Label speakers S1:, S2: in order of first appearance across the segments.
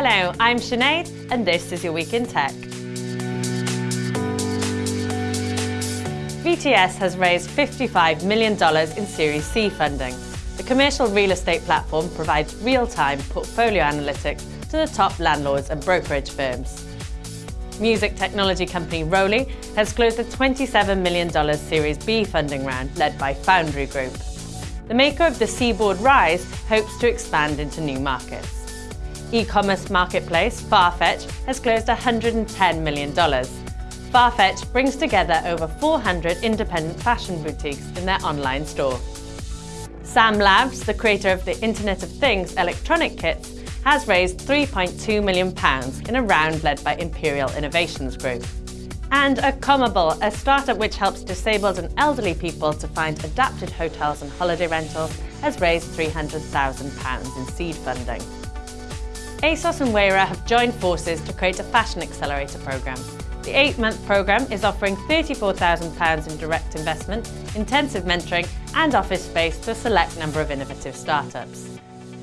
S1: Hello, I'm Sinead and this is your Week in Tech. VTS has raised $55 million in Series C funding. The commercial real estate platform provides real-time portfolio analytics to the top landlords and brokerage firms. Music technology company Roli has closed a $27 million Series B funding round led by Foundry Group. The maker of the Seaboard Rise hopes to expand into new markets. E-commerce marketplace Farfetch has closed $110 million. Farfetch brings together over 400 independent fashion boutiques in their online store. Sam Labs, the creator of the Internet of Things electronic kits, has raised £3.2 million in a round led by Imperial Innovations Group. And Accomable, a startup which helps disabled and elderly people to find adapted hotels and holiday rentals, has raised £300,000 in seed funding. ASOS and Wayra have joined forces to create a fashion accelerator programme. The eight-month programme is offering £34,000 in direct investment, intensive mentoring and office space to a select number of innovative startups.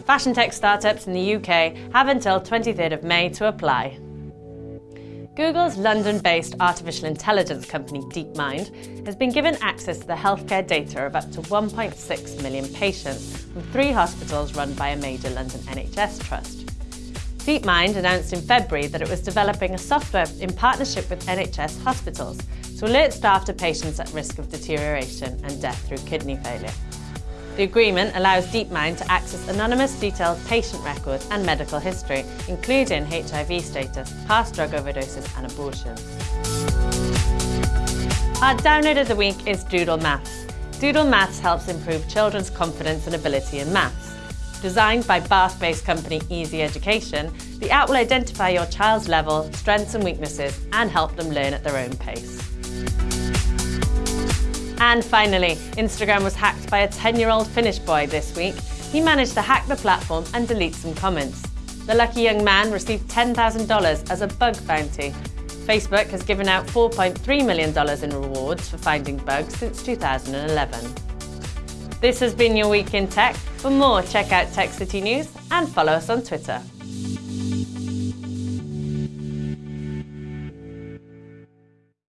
S1: Fashion tech startups in the UK have until 23rd of May to apply. Google's London-based artificial intelligence company DeepMind has been given access to the healthcare data of up to 1.6 million patients from three hospitals run by a major London NHS trust. DeepMind announced in February that it was developing a software in partnership with NHS hospitals to alert staff to patients at risk of deterioration and death through kidney failure. The agreement allows DeepMind to access anonymous detailed patient records and medical history, including HIV status, past drug overdoses and abortions. Our download of the week is Doodle Maths. Doodle Maths helps improve children's confidence and ability in maths. Designed by Bath-based company EZ Education, the app will identify your child's level, strengths and weaknesses and help them learn at their own pace. And finally, Instagram was hacked by a 10-year-old Finnish boy this week. He managed to hack the platform and delete some comments. The lucky young man received $10,000 as a bug bounty. Facebook has given out $4.3 million in rewards for finding bugs since 2011. This has been your Week in Tech. For more, check out Tech City News and follow us on Twitter.